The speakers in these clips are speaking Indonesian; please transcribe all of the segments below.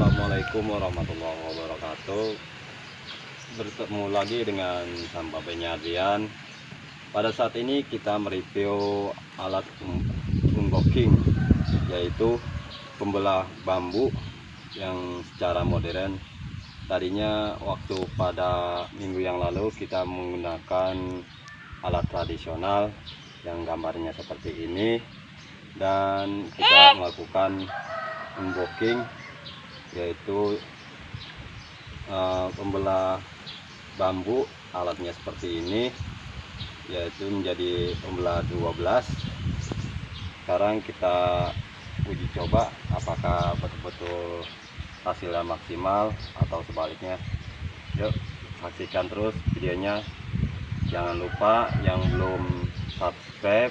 Assalamualaikum warahmatullahi wabarakatuh. Bertemu lagi dengan Sampai Penyadian Pada saat ini kita mereview alat unboxing Yaitu pembelah bambu yang secara modern. Tadinya waktu pada minggu yang lalu kita menggunakan alat tradisional yang gambarnya seperti ini. Dan kita melakukan unboxing yaitu uh, pembelah bambu alatnya seperti ini yaitu menjadi pembelah 12 sekarang kita uji coba apakah betul-betul hasilnya maksimal atau sebaliknya. Yuk saksikan terus videonya. Jangan lupa yang belum subscribe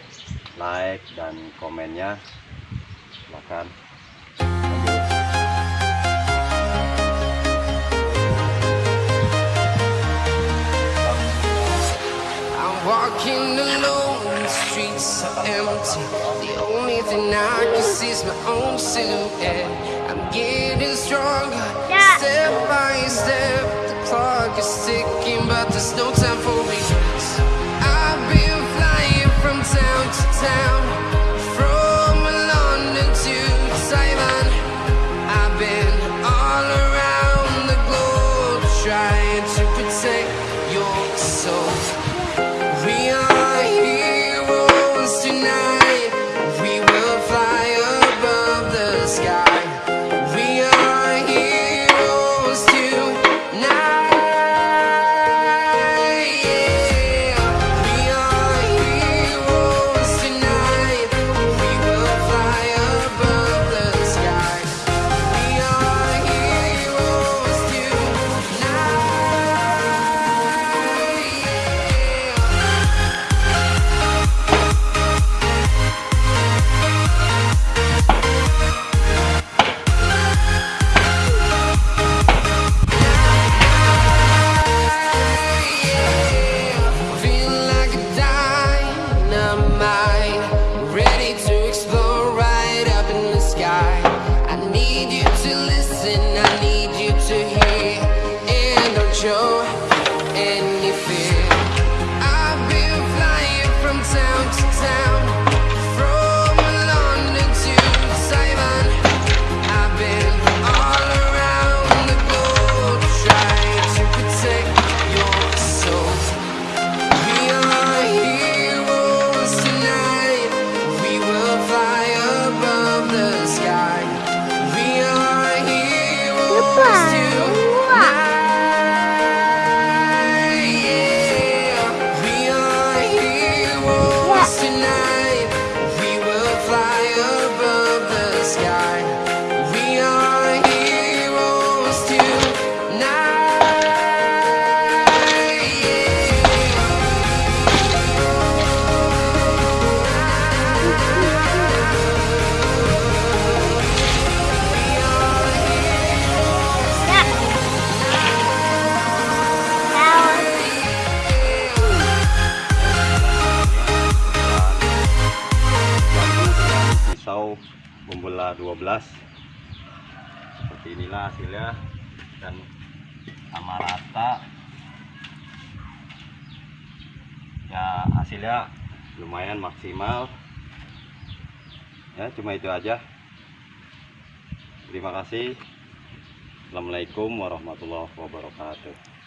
like dan komennya. Silahkan are empty. The only thing I can see is my own silhouette. I'm getting stronger, step by step. The clock is ticking, but there's no time for regrets. Show pisau pembelah 12 seperti inilah hasilnya. Dan sama rata. Ya hasilnya lumayan maksimal. Ya cuma itu aja. Terima kasih. Assalamualaikum warahmatullahi wabarakatuh